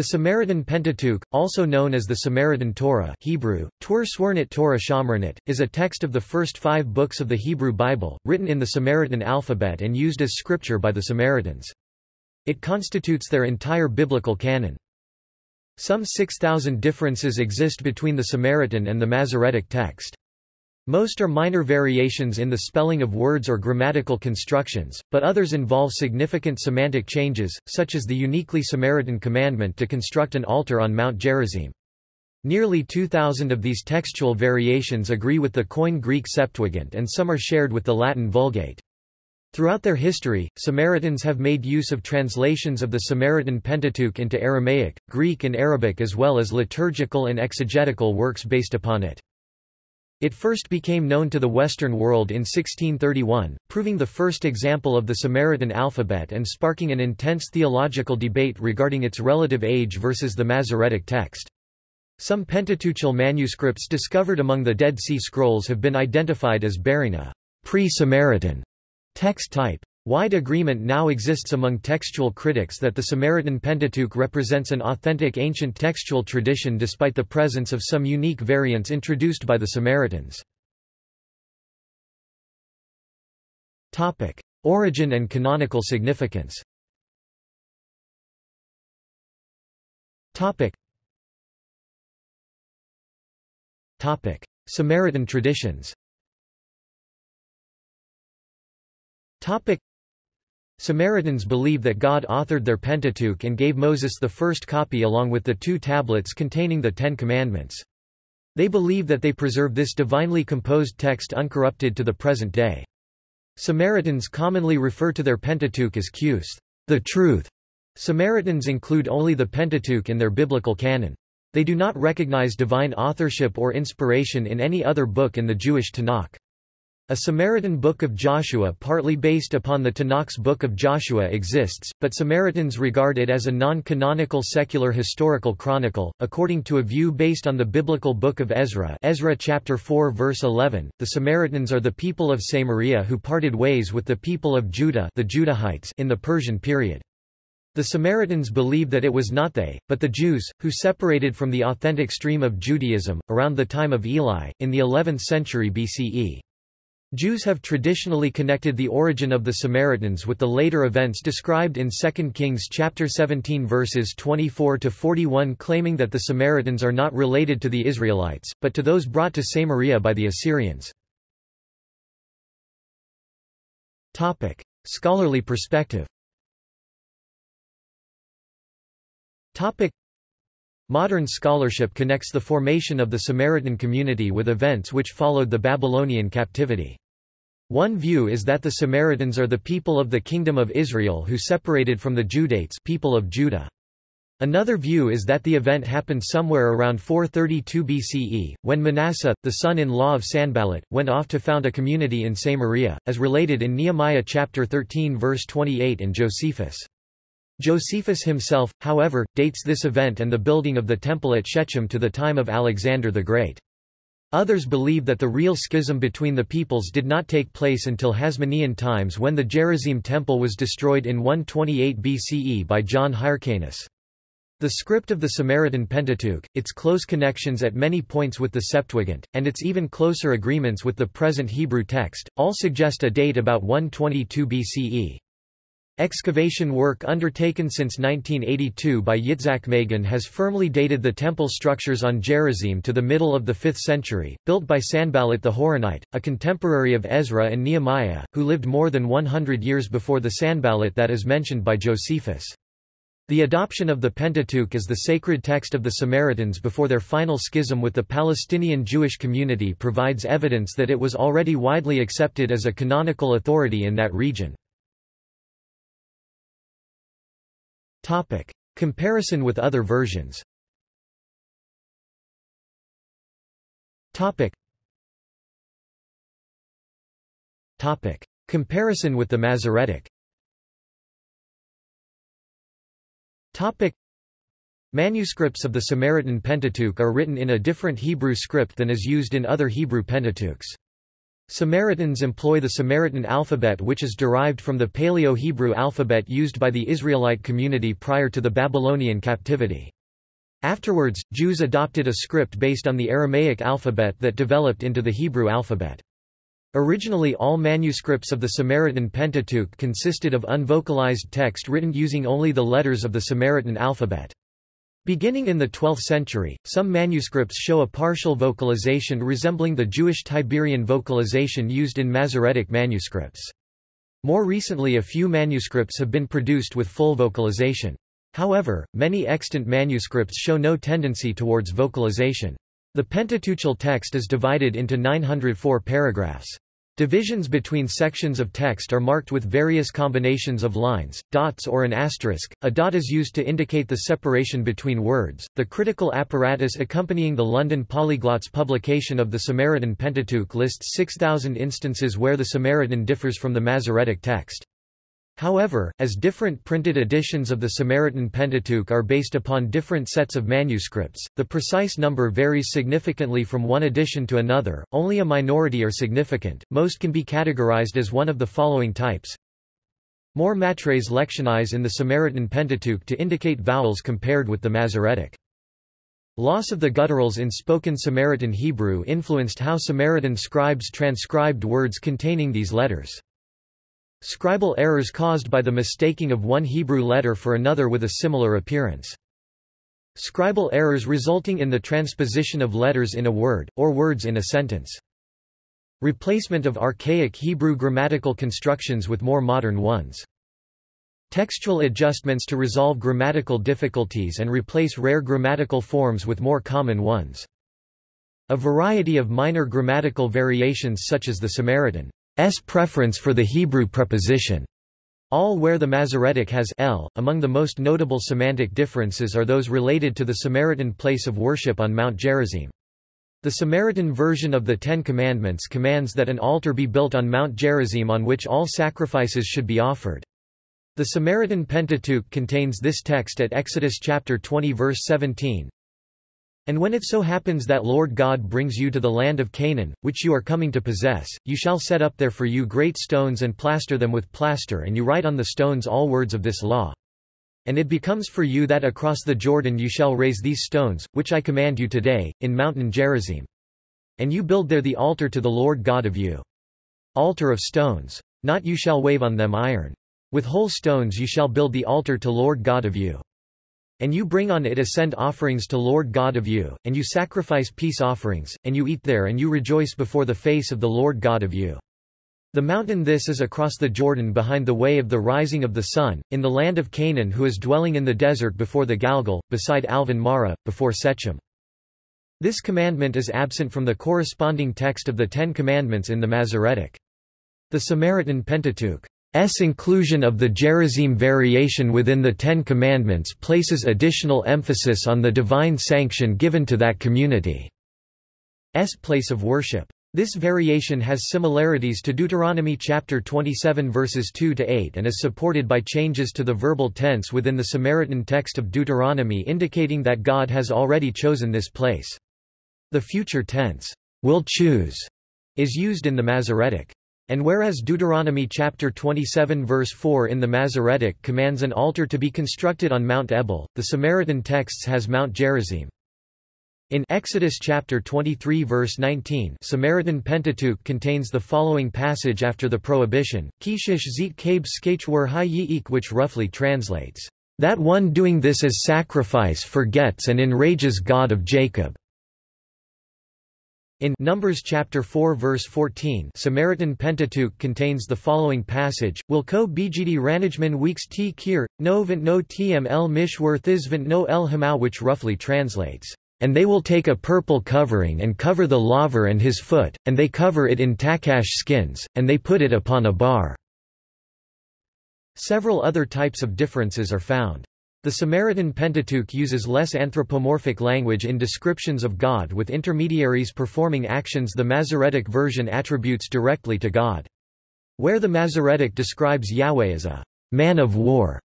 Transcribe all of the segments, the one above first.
The Samaritan Pentateuch, also known as the Samaritan Torah Hebrew, Tur Torah Shomronit, is a text of the first five books of the Hebrew Bible, written in the Samaritan alphabet and used as scripture by the Samaritans. It constitutes their entire biblical canon. Some 6,000 differences exist between the Samaritan and the Masoretic text. Most are minor variations in the spelling of words or grammatical constructions, but others involve significant semantic changes, such as the uniquely Samaritan commandment to construct an altar on Mount Gerizim. Nearly 2,000 of these textual variations agree with the Koine Greek Septuagint and some are shared with the Latin Vulgate. Throughout their history, Samaritans have made use of translations of the Samaritan Pentateuch into Aramaic, Greek and Arabic as well as liturgical and exegetical works based upon it. It first became known to the Western world in 1631, proving the first example of the Samaritan alphabet and sparking an intense theological debate regarding its relative age versus the Masoretic text. Some Pentateuchal manuscripts discovered among the Dead Sea Scrolls have been identified as bearing a pre-Samaritan text type. Wide agreement now exists among textual critics that the Samaritan Pentateuch represents an authentic ancient textual tradition despite the presence of some unique variants introduced by the Samaritans. Topic: Origin and canonical significance. Topic. Topic: Samaritan traditions. Topic. Samaritans believe that God authored their Pentateuch and gave Moses the first copy along with the two tablets containing the Ten Commandments. They believe that they preserve this divinely composed text uncorrupted to the present day. Samaritans commonly refer to their Pentateuch as Qus, the truth. Samaritans include only the Pentateuch in their biblical canon. They do not recognize divine authorship or inspiration in any other book in the Jewish Tanakh. A Samaritan Book of Joshua partly based upon the Tanakh's Book of Joshua exists, but Samaritans regard it as a non-canonical secular historical chronicle. According to a view based on the biblical Book of Ezra, Ezra chapter 4 verse 11, the Samaritans are the people of Samaria who parted ways with the people of Judah, the Judahites, in the Persian period. The Samaritans believe that it was not they, but the Jews, who separated from the authentic stream of Judaism, around the time of Eli, in the 11th century BCE. Jews have traditionally connected the origin of the Samaritans with the later events described in 2 Kings chapter 17 verses 24 to 41 claiming that the Samaritans are not related to the Israelites, but to those brought to Samaria by the Assyrians. Topic: Scholarly perspective. Topic: Modern scholarship connects the formation of the Samaritan community with events which followed the Babylonian captivity. One view is that the Samaritans are the people of the Kingdom of Israel who separated from the Judahites people of Judah. Another view is that the event happened somewhere around 432 BCE, when Manasseh, the son-in-law of Sanballat, went off to found a community in Samaria, as related in Nehemiah chapter 13 verse 28 and Josephus. Josephus himself, however, dates this event and the building of the temple at Shechem to the time of Alexander the Great. Others believe that the real schism between the peoples did not take place until Hasmonean times when the Gerizim temple was destroyed in 128 BCE by John Hyrcanus. The script of the Samaritan Pentateuch, its close connections at many points with the Septuagint, and its even closer agreements with the present Hebrew text, all suggest a date about 122 BCE. Excavation work undertaken since 1982 by Yitzhak Magen has firmly dated the temple structures on Gerizim to the middle of the 5th century, built by Sanballat the Horonite, a contemporary of Ezra and Nehemiah, who lived more than 100 years before the Sanballat that is mentioned by Josephus. The adoption of the Pentateuch as the sacred text of the Samaritans before their final schism with the Palestinian Jewish community provides evidence that it was already widely accepted as a canonical authority in that region. Topic. Comparison with other versions Topic. Topic. Comparison with the Masoretic Topic. Manuscripts of the Samaritan Pentateuch are written in a different Hebrew script than is used in other Hebrew Pentateuchs. Samaritans employ the Samaritan alphabet which is derived from the Paleo-Hebrew alphabet used by the Israelite community prior to the Babylonian captivity. Afterwards, Jews adopted a script based on the Aramaic alphabet that developed into the Hebrew alphabet. Originally all manuscripts of the Samaritan Pentateuch consisted of unvocalized text written using only the letters of the Samaritan alphabet. Beginning in the 12th century, some manuscripts show a partial vocalization resembling the Jewish Tiberian vocalization used in Masoretic manuscripts. More recently a few manuscripts have been produced with full vocalization. However, many extant manuscripts show no tendency towards vocalization. The Pentateuchal text is divided into 904 paragraphs. Divisions between sections of text are marked with various combinations of lines, dots or an asterisk. A dot is used to indicate the separation between words. The critical apparatus accompanying the London Polyglots publication of the Samaritan Pentateuch lists 6,000 instances where the Samaritan differs from the Masoretic text. However, as different printed editions of the Samaritan Pentateuch are based upon different sets of manuscripts, the precise number varies significantly from one edition to another, only a minority are significant, most can be categorized as one of the following types. More matres lectionis in the Samaritan Pentateuch to indicate vowels compared with the Masoretic. Loss of the gutturals in spoken Samaritan Hebrew influenced how Samaritan scribes transcribed words containing these letters. Scribal errors caused by the mistaking of one Hebrew letter for another with a similar appearance. Scribal errors resulting in the transposition of letters in a word, or words in a sentence. Replacement of archaic Hebrew grammatical constructions with more modern ones. Textual adjustments to resolve grammatical difficulties and replace rare grammatical forms with more common ones. A variety of minor grammatical variations such as the Samaritan S preference for the Hebrew preposition all where the Masoretic has l. Among the most notable semantic differences are those related to the Samaritan place of worship on Mount Gerizim. The Samaritan version of the Ten Commandments commands that an altar be built on Mount Gerizim on which all sacrifices should be offered. The Samaritan Pentateuch contains this text at Exodus chapter 20 verse 17, and when it so happens that Lord God brings you to the land of Canaan, which you are coming to possess, you shall set up there for you great stones and plaster them with plaster and you write on the stones all words of this law. And it becomes for you that across the Jordan you shall raise these stones, which I command you today, in mountain Gerizim. And you build there the altar to the Lord God of you. Altar of stones. Not you shall wave on them iron. With whole stones you shall build the altar to Lord God of you. And you bring on it ascend offerings to Lord God of you, and you sacrifice peace offerings, and you eat there and you rejoice before the face of the Lord God of you. The mountain this is across the Jordan behind the way of the rising of the sun, in the land of Canaan who is dwelling in the desert before the Galgal, beside Alvan Mara, before Sechem. This commandment is absent from the corresponding text of the Ten Commandments in the Masoretic. The Samaritan Pentateuch S inclusion of the Gerizim variation within the Ten Commandments places additional emphasis on the divine sanction given to that community's place of worship. This variation has similarities to Deuteronomy chapter 27 verses 2 to 8 and is supported by changes to the verbal tense within the Samaritan text of Deuteronomy indicating that God has already chosen this place. The future tense, will choose, is used in the Masoretic. And whereas Deuteronomy chapter 27 verse 4 in the Masoretic commands an altar to be constructed on Mount Ebal, the Samaritan texts has Mount Gerizim. In Exodus chapter 23 verse 19 Samaritan Pentateuch contains the following passage after the prohibition, Kishish zit kabe skachwer hi which roughly translates, That one doing this as sacrifice forgets and enrages God of Jacob. In Numbers chapter 4 verse 14 Samaritan Pentateuch contains the following passage, Wilko bgd ranajman weeks t kir, no vent no tml mishwar thizvent no el hamau which roughly translates, And they will take a purple covering and cover the laver and his foot, and they cover it in takash skins, and they put it upon a bar. Several other types of differences are found. The Samaritan Pentateuch uses less anthropomorphic language in descriptions of God with intermediaries performing actions the Masoretic version attributes directly to God. Where the Masoretic describes Yahweh as a man of war,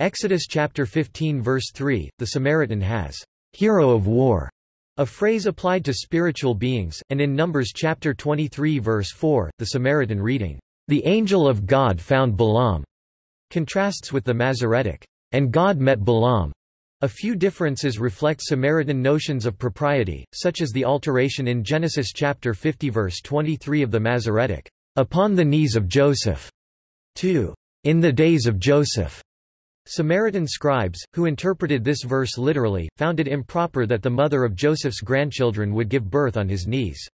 Exodus chapter 15 verse 3, the Samaritan has hero of war a phrase applied to spiritual beings, and in Numbers chapter 23 verse 4, the Samaritan reading, "The angel of God found Balaam," contrasts with the Masoretic, "And God met Balaam." A few differences reflect Samaritan notions of propriety, such as the alteration in Genesis chapter 50 verse 23 of the Masoretic, "Upon the knees of Joseph," to "In the days of Joseph." Samaritan scribes, who interpreted this verse literally, found it improper that the mother of Joseph's grandchildren would give birth on his knees.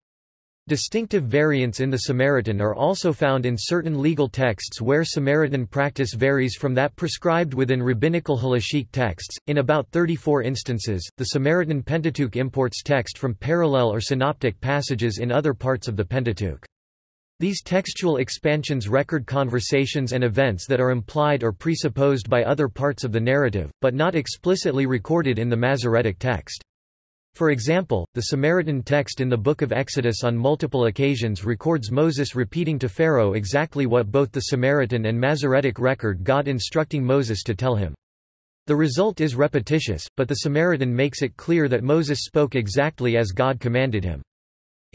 Distinctive variants in the Samaritan are also found in certain legal texts where Samaritan practice varies from that prescribed within rabbinical halachic texts. In about 34 instances, the Samaritan Pentateuch imports text from parallel or synoptic passages in other parts of the Pentateuch. These textual expansions record conversations and events that are implied or presupposed by other parts of the narrative, but not explicitly recorded in the Masoretic text. For example, the Samaritan text in the Book of Exodus on multiple occasions records Moses repeating to Pharaoh exactly what both the Samaritan and Masoretic record God instructing Moses to tell him. The result is repetitious, but the Samaritan makes it clear that Moses spoke exactly as God commanded him.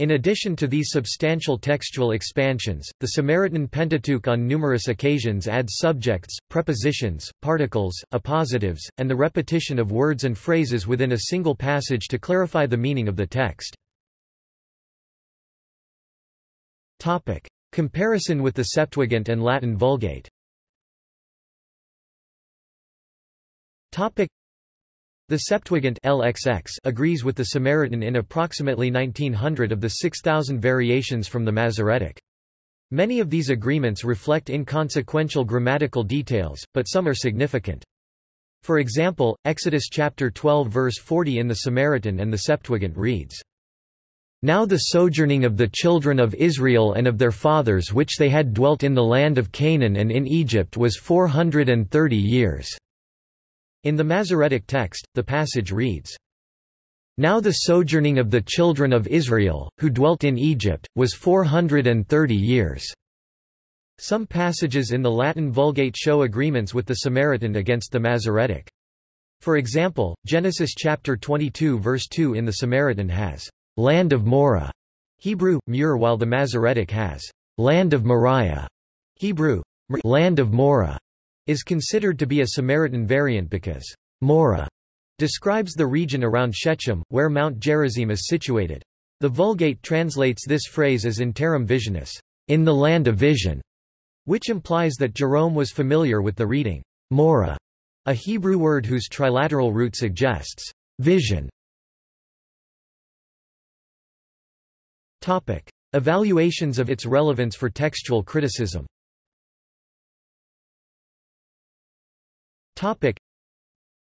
In addition to these substantial textual expansions, the Samaritan Pentateuch on numerous occasions adds subjects, prepositions, particles, appositives, and the repetition of words and phrases within a single passage to clarify the meaning of the text. Topic. Comparison with the Septuagint and Latin Vulgate Topic. The Septuagint LXX agrees with the Samaritan in approximately 1900 of the 6,000 variations from the Masoretic. Many of these agreements reflect inconsequential grammatical details, but some are significant. For example, Exodus chapter 12 verse 40 in the Samaritan and the Septuagint reads, Now the sojourning of the children of Israel and of their fathers which they had dwelt in the land of Canaan and in Egypt was four hundred and thirty years. In the Masoretic text, the passage reads, Now the sojourning of the children of Israel, who dwelt in Egypt, was four hundred and thirty years. Some passages in the Latin Vulgate show agreements with the Samaritan against the Masoretic. For example, Genesis chapter 22 verse 2 in the Samaritan has, "...land of Moreh", Hebrew, Mur while the Masoretic has, "...land of Moriah", Hebrew, land of Moreh is considered to be a Samaritan variant because Moreh describes the region around Shechem, where Mount Gerizim is situated. The Vulgate translates this phrase as in terram visionis, in the land of vision, which implies that Jerome was familiar with the reading Moreh, a Hebrew word whose trilateral root suggests vision. Topic. Evaluations of its relevance for textual criticism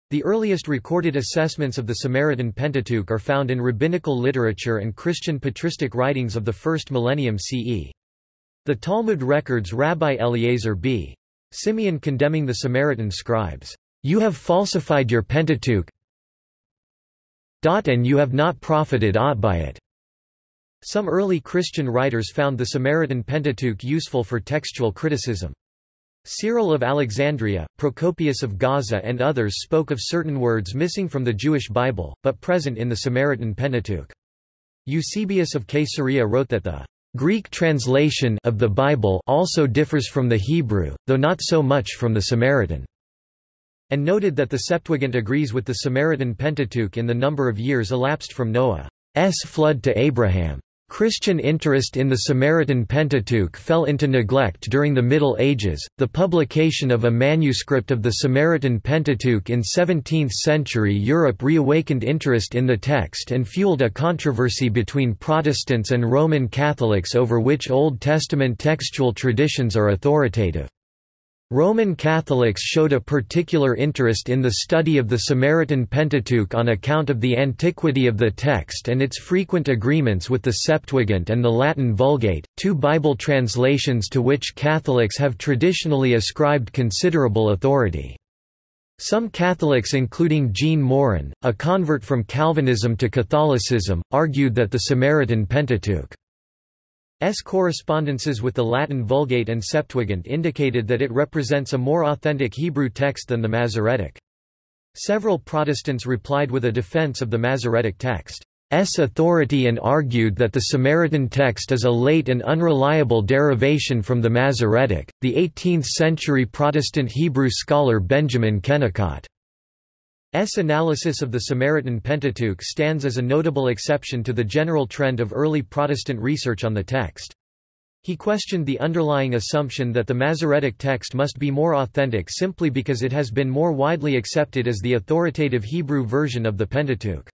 The earliest recorded assessments of the Samaritan Pentateuch are found in rabbinical literature and Christian patristic writings of the first millennium CE. The Talmud records Rabbi Eliezer b. Simeon condemning the Samaritan scribes, "You have falsified your Pentateuch and you have not profited aught by it." Some early Christian writers found the Samaritan Pentateuch useful for textual criticism. Cyril of Alexandria, Procopius of Gaza and others spoke of certain words missing from the Jewish Bible, but present in the Samaritan Pentateuch. Eusebius of Caesarea wrote that the Greek translation of the Bible also differs from the Hebrew, though not so much from the Samaritan, and noted that the Septuagint agrees with the Samaritan Pentateuch in the number of years elapsed from Noah's flood to Abraham. Christian interest in the Samaritan Pentateuch fell into neglect during the Middle Ages. The publication of a manuscript of the Samaritan Pentateuch in 17th-century Europe reawakened interest in the text and fueled a controversy between Protestants and Roman Catholics over which Old Testament textual traditions are authoritative. Roman Catholics showed a particular interest in the study of the Samaritan Pentateuch on account of the antiquity of the text and its frequent agreements with the Septuagint and the Latin Vulgate, two Bible translations to which Catholics have traditionally ascribed considerable authority. Some Catholics including Jean Morin, a convert from Calvinism to Catholicism, argued that the Samaritan Pentateuch S correspondences with the Latin Vulgate and Septuagint indicated that it represents a more authentic Hebrew text than the Masoretic. Several Protestants replied with a defense of the Masoretic text. authority and argued that the Samaritan text is a late and unreliable derivation from the Masoretic. The 18th century Protestant Hebrew scholar Benjamin Kennicott S. analysis of the Samaritan Pentateuch stands as a notable exception to the general trend of early Protestant research on the text. He questioned the underlying assumption that the Masoretic text must be more authentic simply because it has been more widely accepted as the authoritative Hebrew version of the Pentateuch.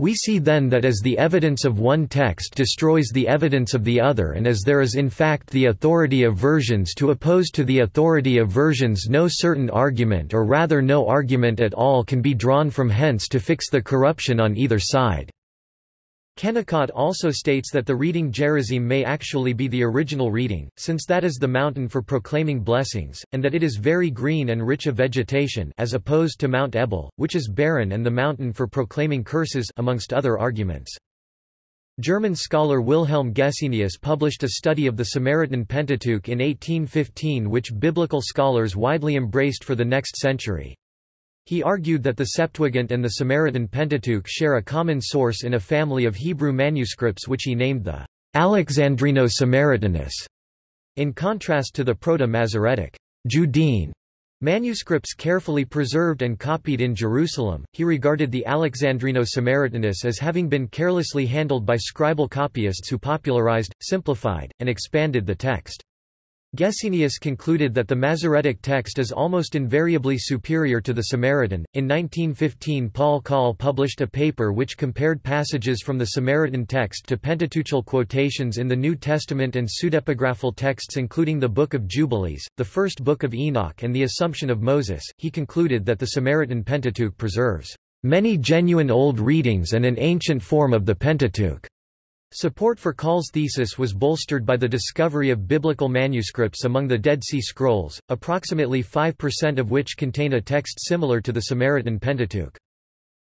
We see then that as the evidence of one text destroys the evidence of the other and as there is in fact the authority of versions to oppose to the authority of versions no certain argument or rather no argument at all can be drawn from hence to fix the corruption on either side. Kennicott also states that the reading Gerizim may actually be the original reading, since that is the mountain for proclaiming blessings, and that it is very green and rich of vegetation as opposed to Mount Ebal, which is barren and the mountain for proclaiming curses amongst other arguments. German scholar Wilhelm Gesenius published a study of the Samaritan Pentateuch in 1815 which biblical scholars widely embraced for the next century. He argued that the Septuagint and the Samaritan Pentateuch share a common source in a family of Hebrew manuscripts which he named the Alexandrino-Samaritanus, in contrast to the Proto-Masoretic Judean manuscripts carefully preserved and copied in Jerusalem. He regarded the Alexandrino-Samaritanus as having been carelessly handled by scribal copyists who popularized, simplified, and expanded the text. Gesenius concluded that the Masoretic text is almost invariably superior to the Samaritan. In 1915, Paul Kahle published a paper which compared passages from the Samaritan text to Pentateuchal quotations in the New Testament and pseudepigraphal texts, including the Book of Jubilees, the first Book of Enoch, and the Assumption of Moses. He concluded that the Samaritan Pentateuch preserves many genuine old readings and an ancient form of the Pentateuch. Support for Kahle's thesis was bolstered by the discovery of biblical manuscripts among the Dead Sea Scrolls, approximately 5% of which contain a text similar to the Samaritan Pentateuch.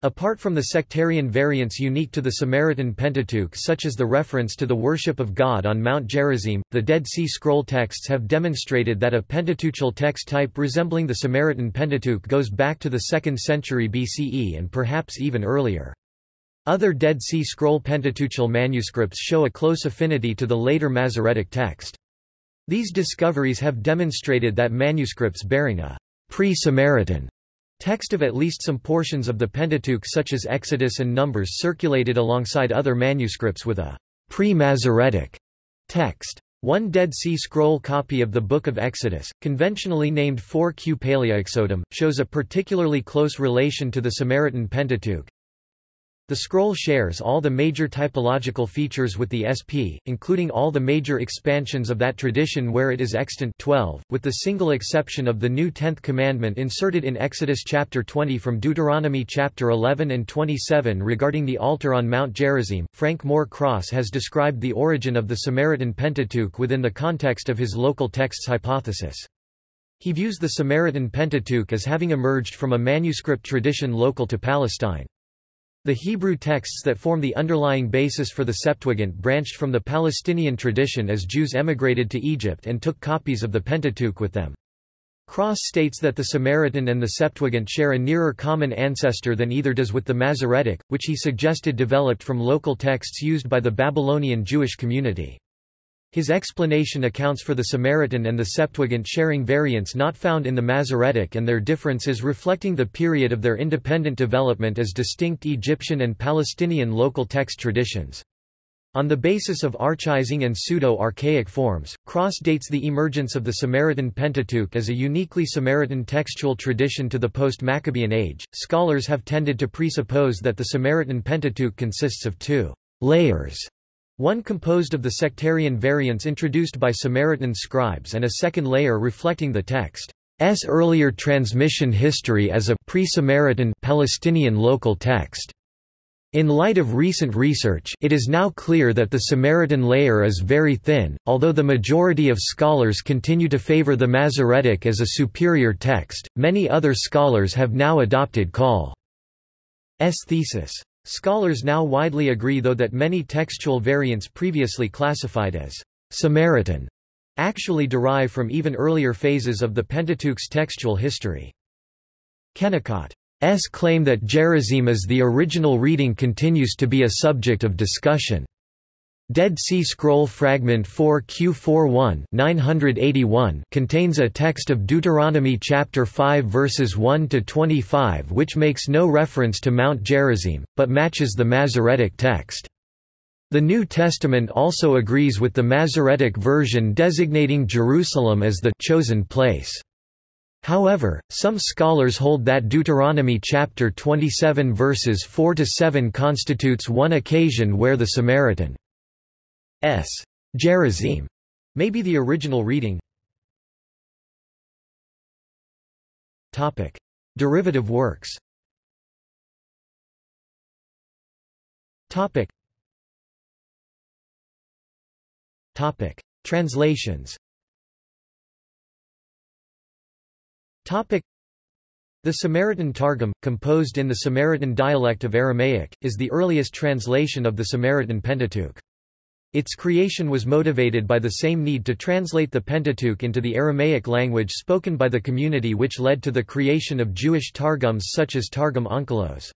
Apart from the sectarian variants unique to the Samaritan Pentateuch such as the reference to the worship of God on Mount Gerizim, the Dead Sea Scroll texts have demonstrated that a Pentateuchal text type resembling the Samaritan Pentateuch goes back to the 2nd century BCE and perhaps even earlier. Other Dead Sea Scroll Pentateuchal manuscripts show a close affinity to the later Masoretic text. These discoveries have demonstrated that manuscripts bearing a pre-Samaritan text of at least some portions of the Pentateuch such as Exodus and Numbers circulated alongside other manuscripts with a pre-Masoretic text. One Dead Sea Scroll copy of the Book of Exodus, conventionally named 4q Paleoexodum, shows a particularly close relation to the Samaritan Pentateuch, the scroll shares all the major typological features with the SP, including all the major expansions of that tradition where it is extant 12, with the single exception of the new tenth commandment inserted in Exodus chapter 20 from Deuteronomy chapter 11 and 27 regarding the altar on Mount Gerizim. Frank Moore Cross has described the origin of the Samaritan Pentateuch within the context of his local texts hypothesis. He views the Samaritan Pentateuch as having emerged from a manuscript tradition local to Palestine. The Hebrew texts that form the underlying basis for the Septuagint branched from the Palestinian tradition as Jews emigrated to Egypt and took copies of the Pentateuch with them. Cross states that the Samaritan and the Septuagint share a nearer common ancestor than either does with the Masoretic, which he suggested developed from local texts used by the Babylonian Jewish community. His explanation accounts for the Samaritan and the Septuagint sharing variants not found in the Masoretic and their differences reflecting the period of their independent development as distinct Egyptian and Palestinian local text traditions. On the basis of archaizing and pseudo-archaic forms, Cross dates the emergence of the Samaritan Pentateuch as a uniquely Samaritan textual tradition to the post-Maccabean age. Scholars have tended to presuppose that the Samaritan Pentateuch consists of two layers one composed of the sectarian variants introduced by Samaritan scribes and a second layer reflecting the text's earlier transmission history as a pre-Samaritan Palestinian local text. In light of recent research, it is now clear that the Samaritan layer is very thin, although the majority of scholars continue to favor the Masoretic as a superior text, many other scholars have now adopted Kahle's thesis. Scholars now widely agree though that many textual variants previously classified as Samaritan actually derive from even earlier phases of the Pentateuch's textual history. Kennicott claim that Gerizim is the original reading continues to be a subject of discussion. Dead Sea Scroll Fragment 4Q41 981 contains a text of Deuteronomy chapter 5 verses 1 to 25 which makes no reference to Mount Gerizim, but matches the Masoretic text. The New Testament also agrees with the Masoretic version designating Jerusalem as the chosen place. However, some scholars hold that Deuteronomy chapter 27 verses 4 to 7 constitutes one occasion where the Samaritan s. Gerizim may be the original reading. Topic: Derivative works. Topic. Topic: Translations. Topic. The Samaritan Targum, composed in the Samaritan dialect of Aramaic, is the earliest translation of the Samaritan Pentateuch. Its creation was motivated by the same need to translate the Pentateuch into the Aramaic language spoken by the community which led to the creation of Jewish Targums such as Targum Onkelos.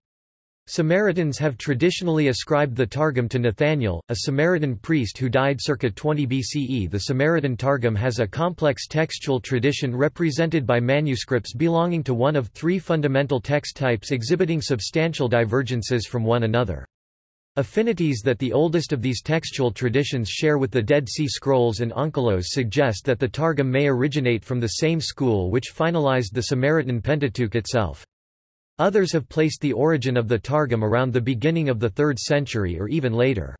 Samaritans have traditionally ascribed the Targum to Nathaniel, a Samaritan priest who died circa 20 BCE. The Samaritan Targum has a complex textual tradition represented by manuscripts belonging to one of three fundamental text types exhibiting substantial divergences from one another. Affinities that the oldest of these textual traditions share with the Dead Sea Scrolls and Onkelos suggest that the Targum may originate from the same school which finalized the Samaritan Pentateuch itself. Others have placed the origin of the Targum around the beginning of the 3rd century or even later.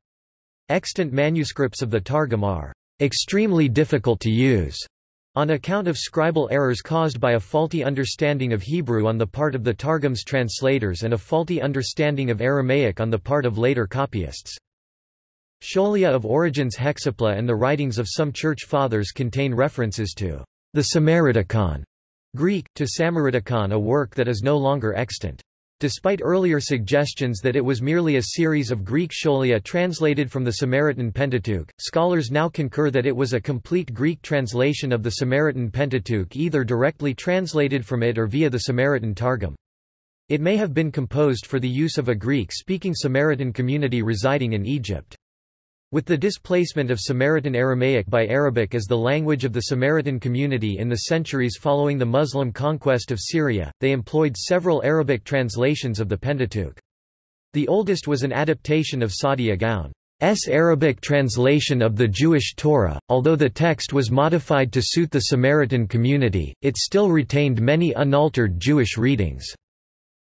Extant manuscripts of the Targum are extremely difficult to use on account of scribal errors caused by a faulty understanding of Hebrew on the part of the Targum's translators and a faulty understanding of Aramaic on the part of later copyists. Scholia of Origen's Hexapla and the writings of some church fathers contain references to the Samariticon, Greek, to Samariticon a work that is no longer extant. Despite earlier suggestions that it was merely a series of Greek scholia translated from the Samaritan Pentateuch, scholars now concur that it was a complete Greek translation of the Samaritan Pentateuch either directly translated from it or via the Samaritan Targum. It may have been composed for the use of a Greek-speaking Samaritan community residing in Egypt. With the displacement of Samaritan Aramaic by Arabic as the language of the Samaritan community in the centuries following the Muslim conquest of Syria, they employed several Arabic translations of the Pentateuch. The oldest was an adaptation of Saadia Gaon's Arabic translation of the Jewish Torah. Although the text was modified to suit the Samaritan community, it still retained many unaltered Jewish readings.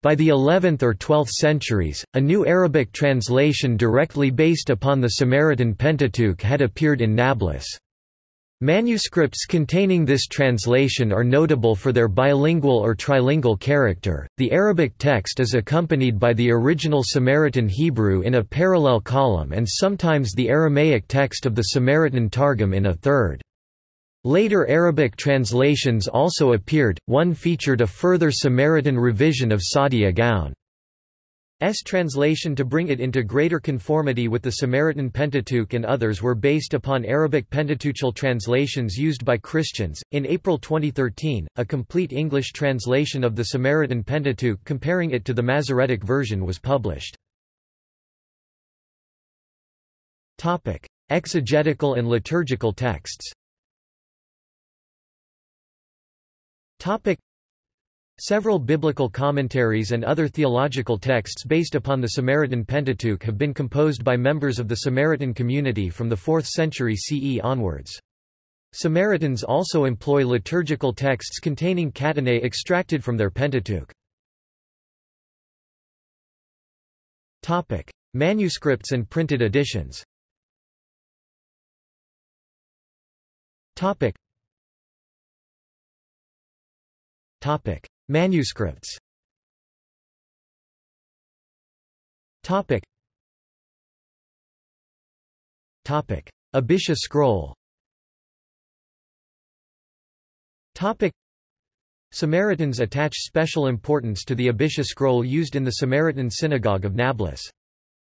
By the 11th or 12th centuries, a new Arabic translation directly based upon the Samaritan Pentateuch had appeared in Nablus. Manuscripts containing this translation are notable for their bilingual or trilingual character. The Arabic text is accompanied by the original Samaritan Hebrew in a parallel column and sometimes the Aramaic text of the Samaritan Targum in a third. Later Arabic translations also appeared, one featured a further Samaritan revision of Saadia Gaon's translation to bring it into greater conformity with the Samaritan Pentateuch and others were based upon Arabic Pentateuchal translations used by Christians. In April 2013, a complete English translation of the Samaritan Pentateuch comparing it to the Masoretic version was published. Topic: Exegetical and liturgical texts. Topic. Several biblical commentaries and other theological texts based upon the Samaritan Pentateuch have been composed by members of the Samaritan community from the 4th century CE onwards. Samaritans also employ liturgical texts containing catenae extracted from their Pentateuch. Topic: Manuscripts and printed editions. Topic: Topic: Manuscripts. Topic. Topic: Abisha scroll. Topic. Samaritans attach special importance to the Abisha scroll used in the Samaritan synagogue of Nablus.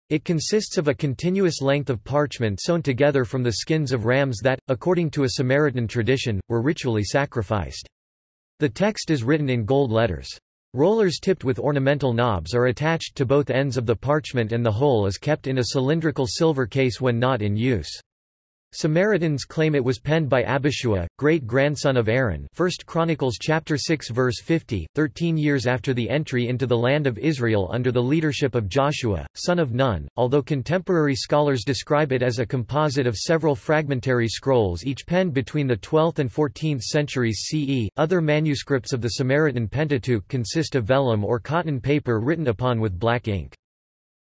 It consists of a continuous length of parchment sewn together from the skins of rams that, according to a Samaritan tradition, were ritually sacrificed. The text is written in gold letters. Rollers tipped with ornamental knobs are attached to both ends of the parchment and the whole is kept in a cylindrical silver case when not in use. Samaritans claim it was penned by Abishua, great-grandson of Aaron 1 Chronicles chapter 6 verse 50, 13 years after the entry into the land of Israel under the leadership of Joshua, son of Nun, although contemporary scholars describe it as a composite of several fragmentary scrolls each penned between the 12th and 14th centuries CE. Other manuscripts of the Samaritan Pentateuch consist of vellum or cotton paper written upon with black ink.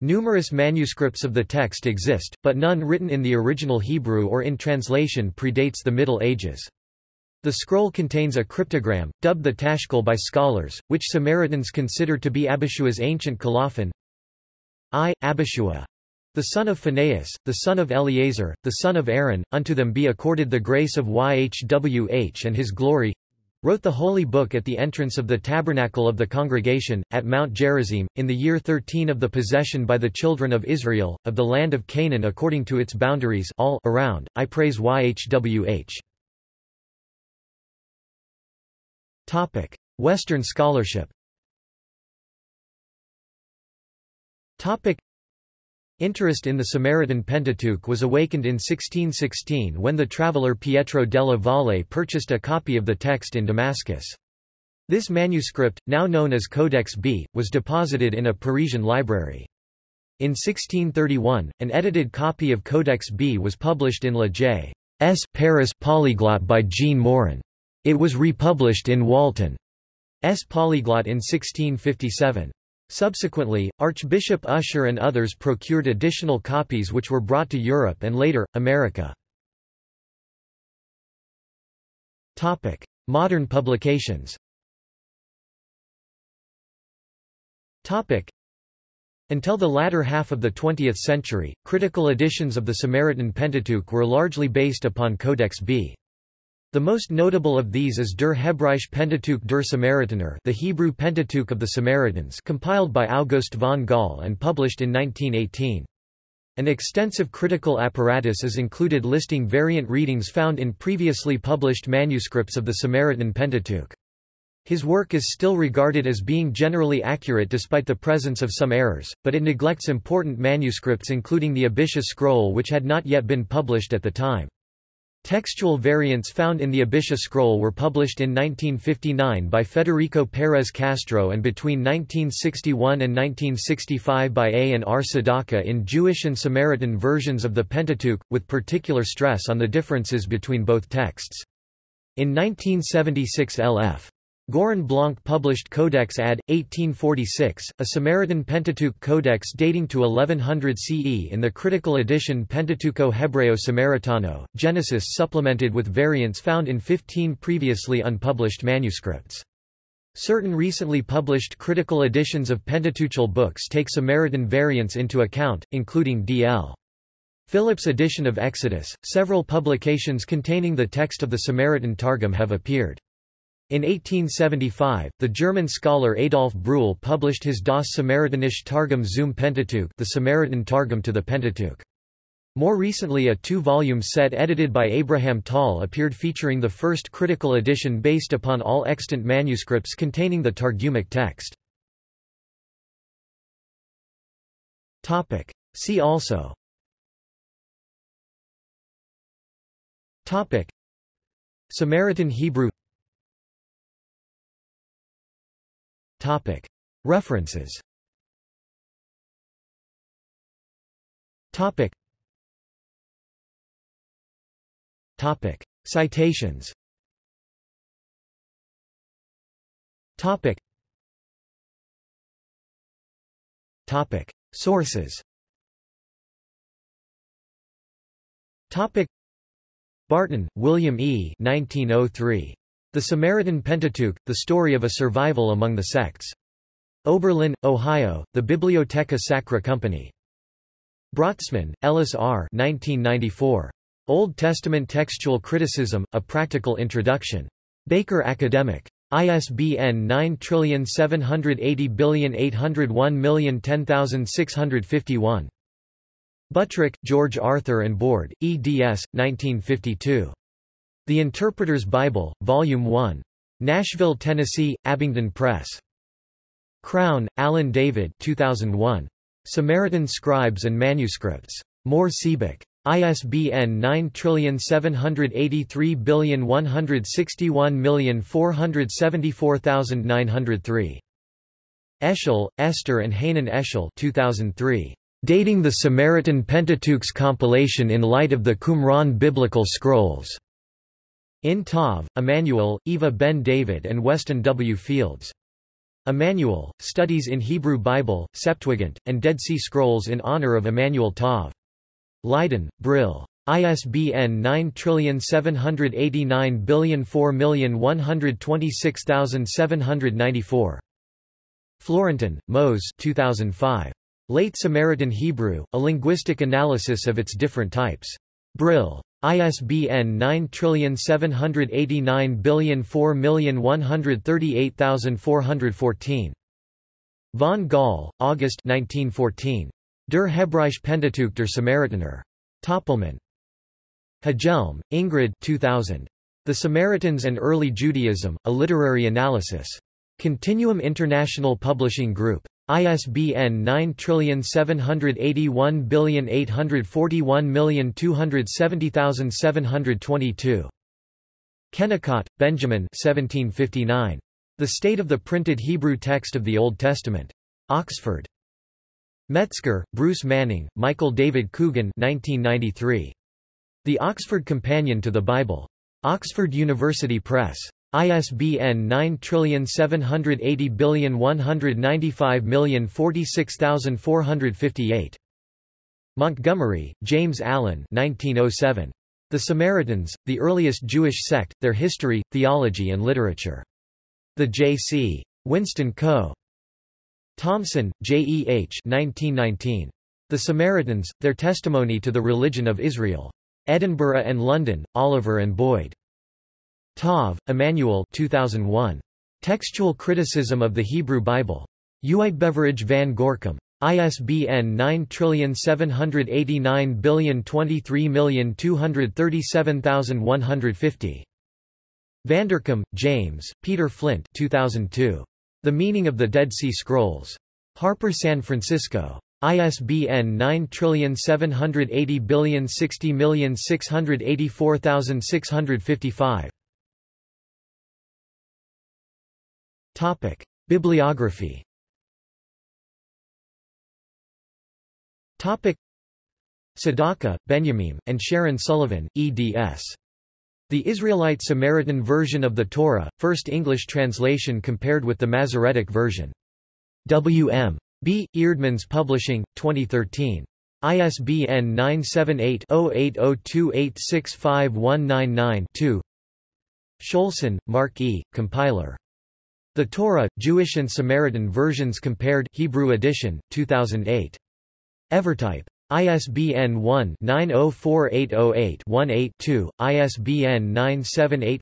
Numerous manuscripts of the text exist, but none written in the original Hebrew or in translation predates the Middle Ages. The scroll contains a cryptogram, dubbed the Tashkil by scholars, which Samaritans consider to be Abishua's ancient colophon. I, Abishua, the son of Phinehas, the son of Eleazar, the son of Aaron, unto them be accorded the grace of YHWH and his glory, wrote the Holy Book at the entrance of the tabernacle of the congregation, at Mount Gerizim, in the year 13 of the possession by the children of Israel, of the land of Canaan according to its boundaries all around. I praise YHWH. Western scholarship Interest in the Samaritan Pentateuch was awakened in 1616 when the traveller Pietro della Valle purchased a copy of the text in Damascus. This manuscript, now known as Codex B, was deposited in a Parisian library. In 1631, an edited copy of Codex B was published in Le J. S. Paris Polyglot by Jean Morin. It was republished in Walton S. Polyglot in 1657. Subsequently, Archbishop Ussher and others procured additional copies which were brought to Europe and later, America. Modern publications Until the latter half of the 20th century, critical editions of the Samaritan Pentateuch were largely based upon Codex B. The most notable of these is Der Hebräische Pentateuch der Samaritaner the Hebrew Pentateuch of the Samaritans compiled by August von Gall and published in 1918. An extensive critical apparatus is included listing variant readings found in previously published manuscripts of the Samaritan Pentateuch. His work is still regarded as being generally accurate despite the presence of some errors, but it neglects important manuscripts including the Abisha scroll which had not yet been published at the time. Textual variants found in the Abisha scroll were published in 1959 by Federico Pérez Castro and between 1961 and 1965 by A. and R. Sadaka in Jewish and Samaritan versions of the Pentateuch, with particular stress on the differences between both texts. In 1976 L.F. Girón Blanc published Codex ad. 1846, a Samaritan Pentateuch codex dating to 1100 CE in the critical edition Pentateuco Hebreo Samaritano, Genesis supplemented with variants found in 15 previously unpublished manuscripts. Certain recently published critical editions of Pentateuchal books take Samaritan variants into account, including D.L. Phillips' edition of Exodus. Several publications containing the text of the Samaritan Targum have appeared. In 1875, the German scholar Adolf Brüll published his Das Samaritanische Targum zum Pentateuch the Samaritan Targum to the Pentateuch. More recently a two-volume set edited by Abraham Tal appeared featuring the first critical edition based upon all extant manuscripts containing the Targumic text. See also Samaritan Hebrew References. Citations. Sources. Barton, William E. 1903. The Samaritan Pentateuch, The Story of a Survival Among the Sects. Oberlin, Ohio, The Bibliotheca Sacra Company. Brotzman, Ellis R. 1994. Old Testament Textual Criticism, A Practical Introduction. Baker Academic. ISBN 9780801010651. Buttrick, George Arthur and Board, eds. 1952. The Interpreter's Bible, Volume 1. Nashville, Tennessee, Abingdon Press. Crown, Alan David 2001. Samaritan Scribes and Manuscripts. Mohr Siebeck. ISBN 9783161474903. Eshel, Esther and Hanan Eshel 2003. Dating the Samaritan Pentateuch's compilation in light of the Qumran Biblical Scrolls. In Tov, Emmanuel, Eva Ben David and Weston W. Fields. Emmanuel, Studies in Hebrew Bible, Septuagint, and Dead Sea Scrolls in honor of Emmanuel Tov. Leiden, Brill. ISBN 9789004126794. Florentin, Moshe 2005. Late Samaritan Hebrew, A Linguistic Analysis of its Different Types. Brill. ISBN 9789004138414. Von Gall, August 1914. Der Hebräische Pentateuch der Samaritaner. Töpelmann. Hjelm, Ingrid 2000. The Samaritans and Early Judaism, A Literary Analysis. Continuum International Publishing Group. ISBN 9781841270722. Kennicott, Benjamin 1759. The State of the Printed Hebrew Text of the Old Testament. Oxford. Metzger, Bruce Manning, Michael David Coogan 1993. The Oxford Companion to the Bible. Oxford University Press. ISBN 9780195046458. Montgomery, James Allen 1907. The Samaritans, the Earliest Jewish Sect, Their History, Theology and Literature. The J.C. Winston Co. Thompson, J. H. 1919. The Samaritans, Their Testimony to the Religion of Israel. Edinburgh and London, Oliver and Boyd. Tov, Emmanuel 2001. Textual Criticism of the Hebrew Bible. Uitgeverij van Gorcum. ISBN 9789023237150. Vanderkam, James, Peter Flint 2002. The Meaning of the Dead Sea Scrolls. Harper San Francisco. ISBN 9780060684655. Topic: Bibliography. Topic: Tsedaka, Benjamin, and Sharon Sullivan, eds. The Israelite Samaritan version of the Torah, first English translation compared with the Masoretic version. W.M. B. Eerdmans Publishing, 2013. ISBN 978-0802865199-2 Shoulson, Mark E., compiler. The Torah, Jewish and Samaritan versions compared Hebrew edition, 2008. Evertype. ISBN 1-904808-18-2, ISBN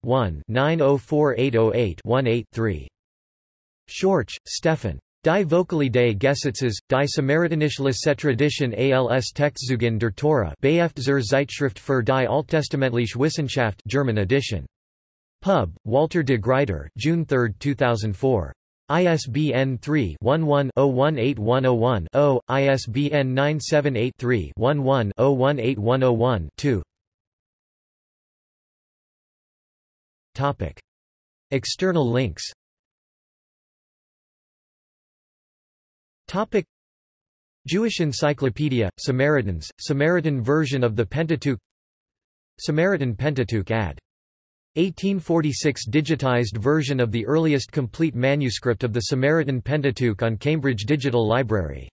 978-1-904808-18-3. Schorch, Stefan. Die Vocalidee Gesetzes, die Samaritanische Tradition als Textzeugin der Torah Beft zur Zeitschrift für die Alttestamentliche Wissenschaft German edition. Pub, Walter de Gruyter June 3, 2004. ISBN 3-11-018101-0, ISBN 978-3-11-018101-2 Topic. External links. Topic. Jewish Encyclopedia, Samaritans, Samaritan version of the Pentateuch. Samaritan Pentateuch ad 1846 digitized version of the earliest complete manuscript of the Samaritan Pentateuch on Cambridge Digital Library